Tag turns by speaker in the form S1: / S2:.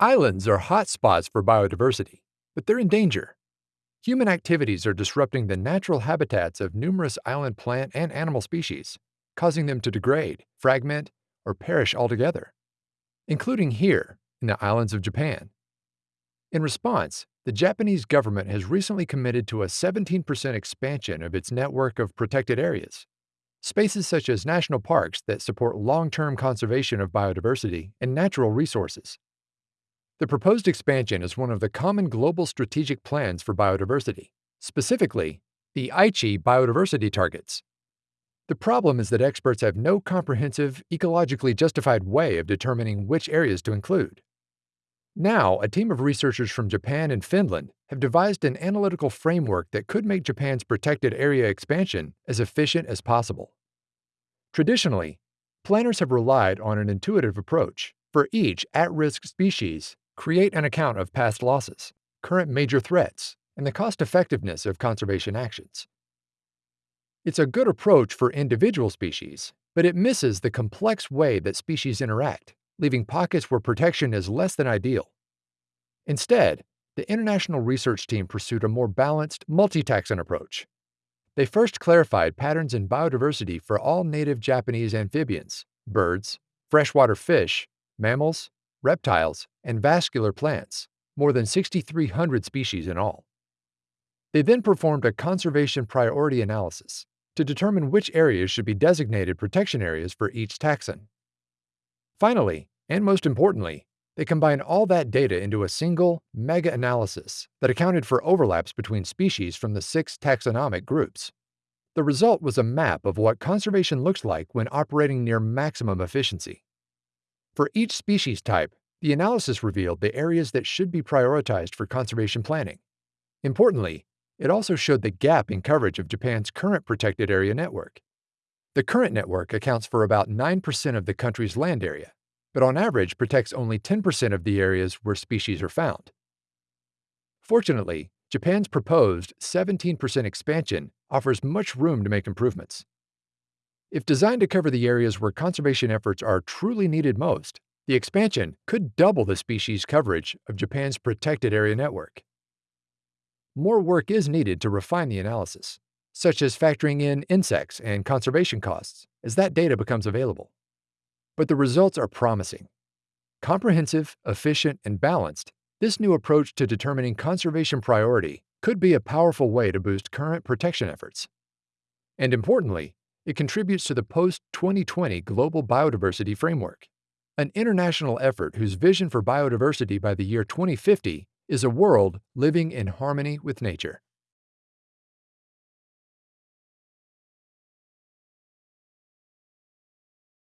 S1: Islands are hot spots for biodiversity, but they're in danger. Human activities are disrupting the natural habitats of numerous island plant and animal species, causing them to degrade, fragment, or perish altogether, including here in the islands of Japan. In response, the Japanese government has recently committed to a 17% expansion of its network of protected areas, spaces such as national parks that support long-term conservation of biodiversity and natural resources. The proposed expansion is one of the common global strategic plans for biodiversity, specifically, the Aichi biodiversity targets. The problem is that experts have no comprehensive, ecologically justified way of determining which areas to include. Now, a team of researchers from Japan and Finland have devised an analytical framework that could make Japan's protected area expansion as efficient as possible. Traditionally, planners have relied on an intuitive approach. For each at-risk species, create an account of past losses, current major threats, and the cost-effectiveness of conservation actions. It's a good approach for individual species, but it misses the complex way that species interact leaving pockets where protection is less than ideal. Instead, the international research team pursued a more balanced, multi-taxon approach. They first clarified patterns in biodiversity for all native Japanese amphibians, birds, freshwater fish, mammals, reptiles, and vascular plants, more than 6,300 species in all. They then performed a conservation priority analysis to determine which areas should be designated protection areas for each taxon. Finally, and most importantly, they combined all that data into a single, mega-analysis that accounted for overlaps between species from the six taxonomic groups. The result was a map of what conservation looks like when operating near maximum efficiency. For each species type, the analysis revealed the areas that should be prioritized for conservation planning. Importantly, it also showed the gap in coverage of Japan's current protected area network. The current network accounts for about 9% of the country's land area, but on average protects only 10% of the areas where species are found. Fortunately, Japan's proposed 17% expansion offers much room to make improvements. If designed to cover the areas where conservation efforts are truly needed most, the expansion could double the species coverage of Japan's protected area network. More work is needed to refine the analysis such as factoring in insects and conservation costs, as that data becomes available. But the results are promising. Comprehensive, efficient, and balanced, this new approach to determining conservation priority could be a powerful way to boost current protection efforts. And importantly, it contributes to the post-2020 Global Biodiversity Framework, an international effort whose vision for biodiversity by the year 2050 is a world living in harmony with nature.